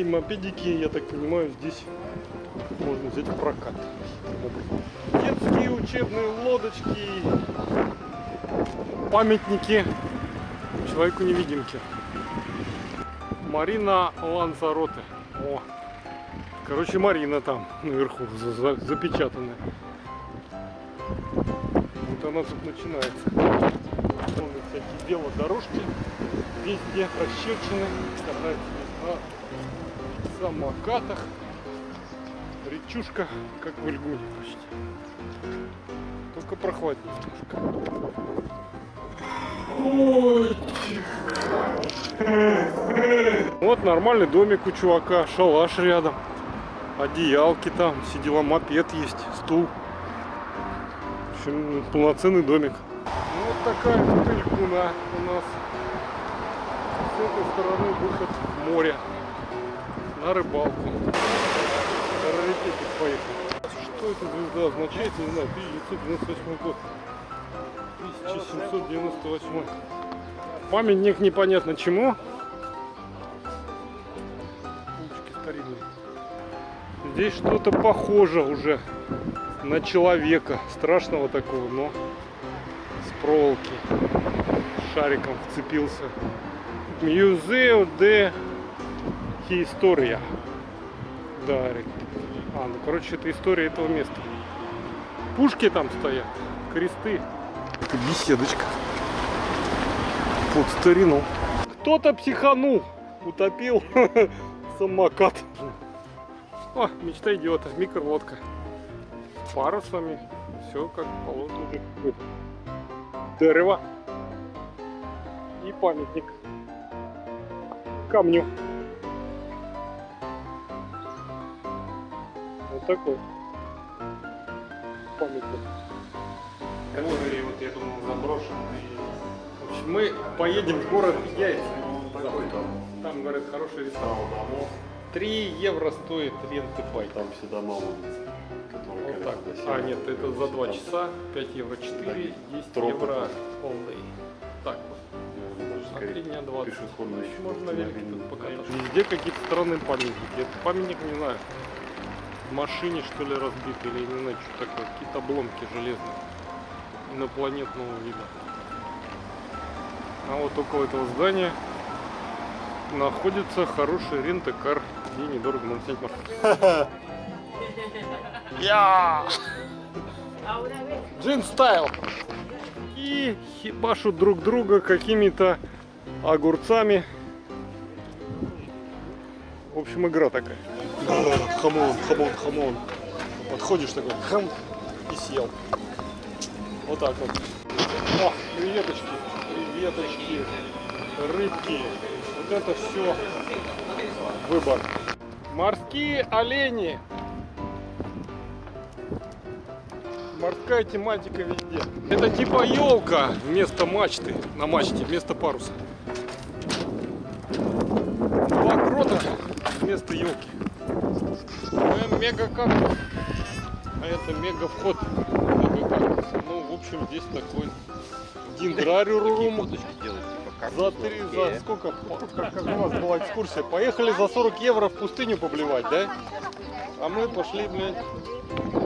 велосипедики, мопедики, я так понимаю, здесь можно взять в прокат. Детские учебные лодочки, памятники человеку-невидимке. Марина Ланзароте. О, короче, Марина там наверху за- за- запечатанная. Вот она тут начинается. Вон всякие велодорожки везде расчерчены. Катаются здесь самокатах. Речушка, как в Ильгуне почти. Только прохладнее вот нормальный домик у чувака, шалаш рядом, одеялки там, сидела мопед есть, стул. В общем, полноценный домик. Ну, вот такая вот у нас. С этой стороны выход в море на рыбалку. Раритетик поехал. Что эта звезда означает, не знаю, 1998 год. 1798. Памятник непонятно чему. Улочки старинные. Здесь что-то похоже уже на человека. Страшного такого, но с проволоки. Шариком вцепился. Музео де История. Да. А, ну короче, это история этого места. Пушки там стоят, кресты. Это беседочка. Под старину. Кто-то психанул, утопил самокат. О, мечта идиота, микролодка. Парусами, все как положено. Дерево. И памятник. Камню. Такой памятник. Который, вот я думал, заброшенный. В общем, мы поедем в город Яйца. Там, говорят, хороший ресторан. 3 евро стоит ренты бай. Там все дома улицы, Вот так. А, нет, это за 2 часа. 5 евро 4, 10 Тропы евро там. all day. Так вот. На скорее 3 дня 20. пешеходный Можно на велике тут покататься. покататься. Везде какие-то странные памятники. Это памятник, не знаю, в машине что ли разбит или не знаю, что такое. Какие-то обломки железные. Инопланетного вида. А вот около этого здания находится хороший рент-кар, где недорого можно снять машину. Я! Джин стайл! И хибашут друг друга какими-то огурцами. В общем, игра такая. Хамон, хамон, хамон. Подходишь такой, хам, и съел. Вот так вот. О, креветочки, креветочки, рыбки. Вот это все выбор. Морские олени. Морская тематика везде. Это типа елка вместо мачты, на мачте, вместо паруса. Два грота вместо елки. Мега кактус. А это мега вход. Мега кактус. Ну, в общем, здесь такой дендрариум. За три, за сколько, как, как у нас была экскурсия, поехали за 40 евро в пустыню поблевать, да? А мы пошли, блядь,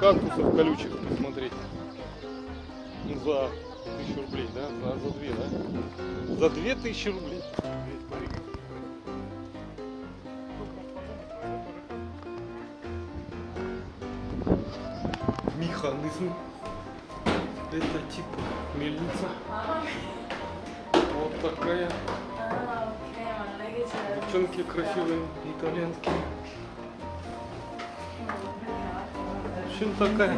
кактусов колючих посмотреть. Ну, за тысячу рублей, да? За, за две, да? За две тысячи рублей. Механизм. Это типа мельница. Вот такая. Девчонки красивые, итальянские. В общем, такая.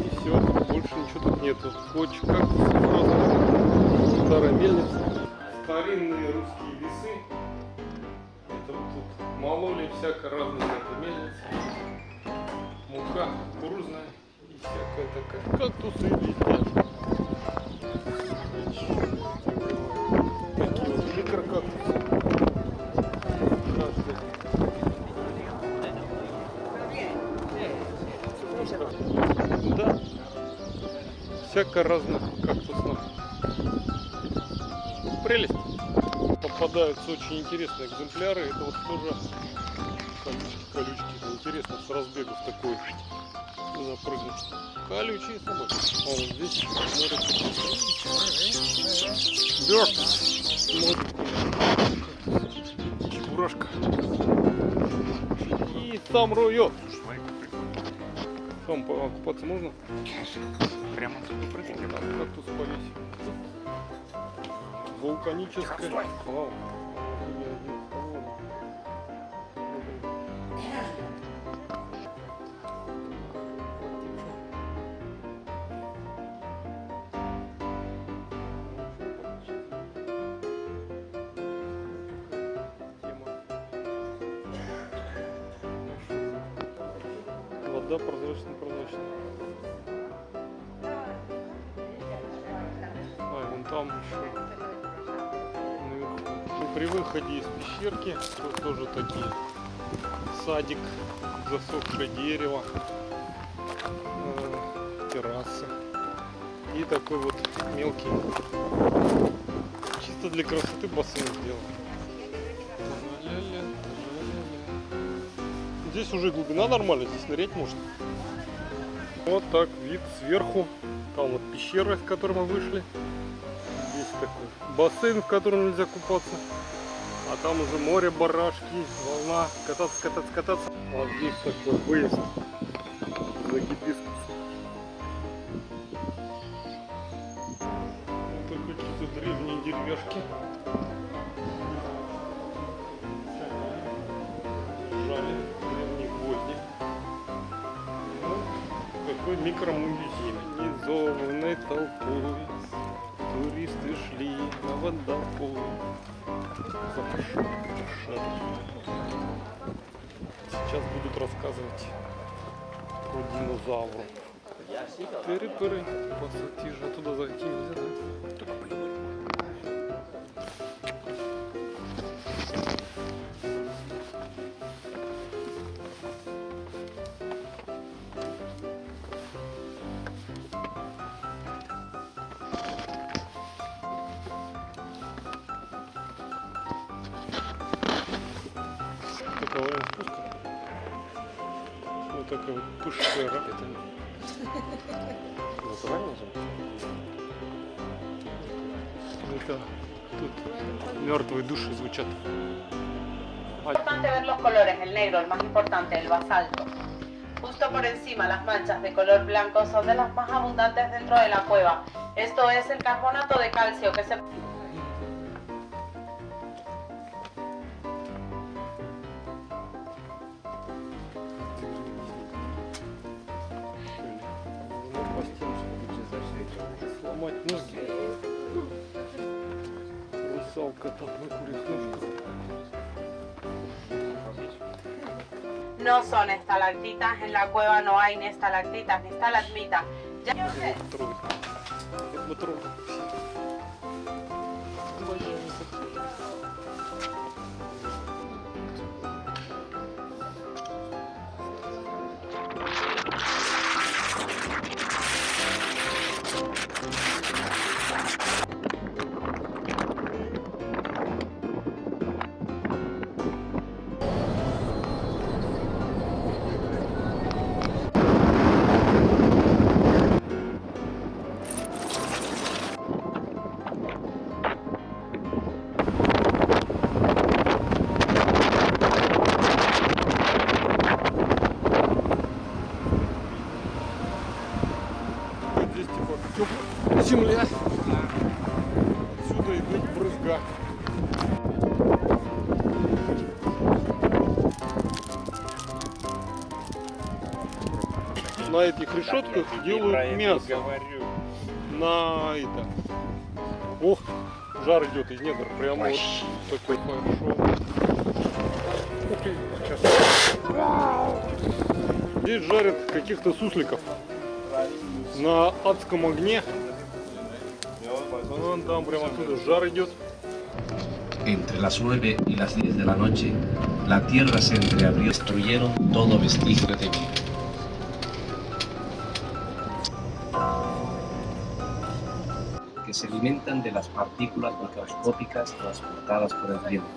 И все, больше ничего тут нету. Коч, как старая мельница. Старинные русские мололи всяко разные это мельницы. Мука кукурузная и всякая такая. Кактусы везде. Такие вот микрокактусы. Да. Всяко разных кактусных прелесть. Попадаются очень интересные экземпляры. Это вот тоже колючки, колючки. Это интересно с разбегу с такой запрыгнуть. Колючие собаки. А вот здесь смотрит. Бёрд. Смотрит. Чебурашка. И там роет. Там покупаться можно? Прямо прыгать. Там кактус повесить. Вулканическая. Вау. Вода прозрачно-прозрачная. А, и вон там еще при выходе из пещерки тут тоже такие садик, засохшее дерево, э, террасы и такой вот мелкий, чисто для красоты бассейн ля-ля-ля. Здесь уже глубина нормальная, здесь нырять можно. Вот так вид сверху. Там вот пещера, из которой мы вышли. Здесь такой бассейн, в котором нельзя купаться. А там уже море, барашки, волна. Кататься, кататься, кататься. А здесь такой выезд за гибискус. Это какие-то древние деревяшки. Жали древние гвозди. Ну, какой микромузей. Организованной толпой туристы шли на водопой. Запашок, Сейчас будут рассказывать про динозавров. Тыры-пыры, пассатижи. А туда зайти нельзя, да? Только плюнуть Такое время спуска. Вот такая вот пышера. Это Натурально же? Это тут мертвые души звучат. importante ver los colores, el negro, el más importante, el basalto. Justo por encima las manchas de color blanco son de las más abundantes dentro de la cueva. Esto es el carbonato de calcio que se... Сломать ноги. Русалка там на курьих ножках. No son estalactitas, en la cueva no hay ni estalactitas ni estalagmitas. Ya- брызга. На этих решетках делают мясо. На это. Ох, жар идет из недр. Прямо вот такой сейчас. Здесь жарят каких-то сусликов на адском огне. Вон там прямо оттуда жар идет. Entre las 9 y las 10 de la noche, la tierra se entreabrió y destruyeron todo vestigio de vida. Que se alimentan de las partículas microscópicas transportadas por el viento.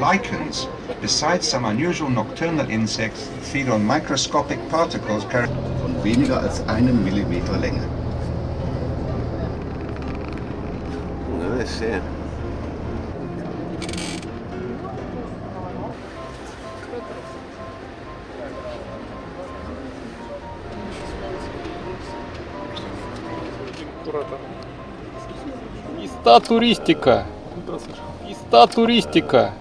Lichens, besides some unusual nocturnal insects, feed on microscopic particles carried von weniger als einem Millimeter Länge. No sé. Иста туристика. Иста туристика.